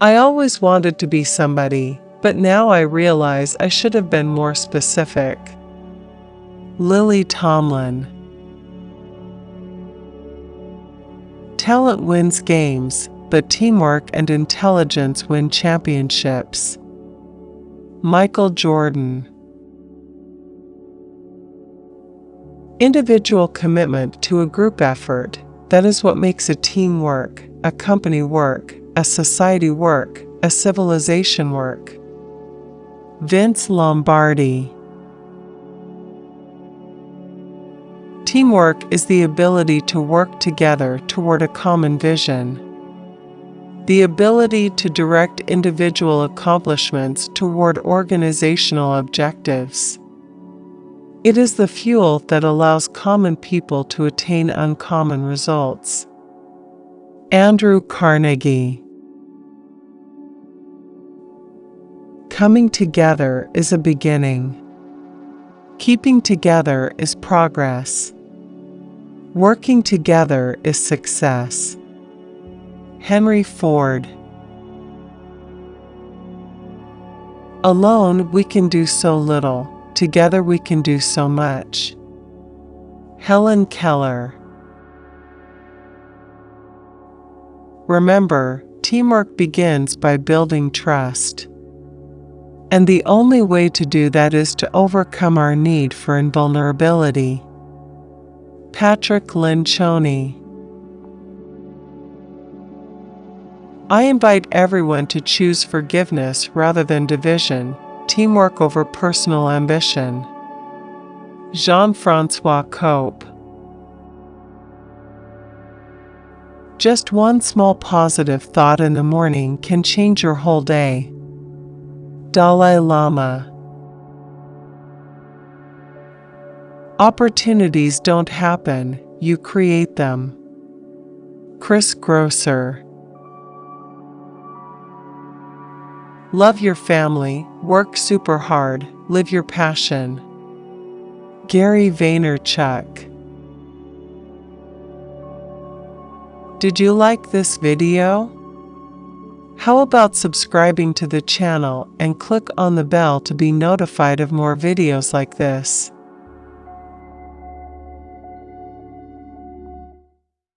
I always wanted to be somebody, but now I realize I should have been more specific. Lily Tomlin Talent wins games, but teamwork and intelligence win championships. Michael Jordan Individual commitment to a group effort, that is what makes a team work, a company work, a society work, a civilization work. Vince Lombardi Teamwork is the ability to work together toward a common vision. The ability to direct individual accomplishments toward organizational objectives. It is the fuel that allows common people to attain uncommon results. Andrew Carnegie Coming together is a beginning. Keeping together is progress. Working together is success. Henry Ford Alone we can do so little, together we can do so much. Helen Keller Remember, teamwork begins by building trust. And the only way to do that is to overcome our need for invulnerability. Patrick Lencioni. I invite everyone to choose forgiveness rather than division, teamwork over personal ambition. Jean Francois Cope. Just one small positive thought in the morning can change your whole day. Dalai Lama Opportunities don't happen, you create them. Chris Grosser Love your family, work super hard, live your passion. Gary Vaynerchuk Did you like this video? How about subscribing to the channel and click on the bell to be notified of more videos like this?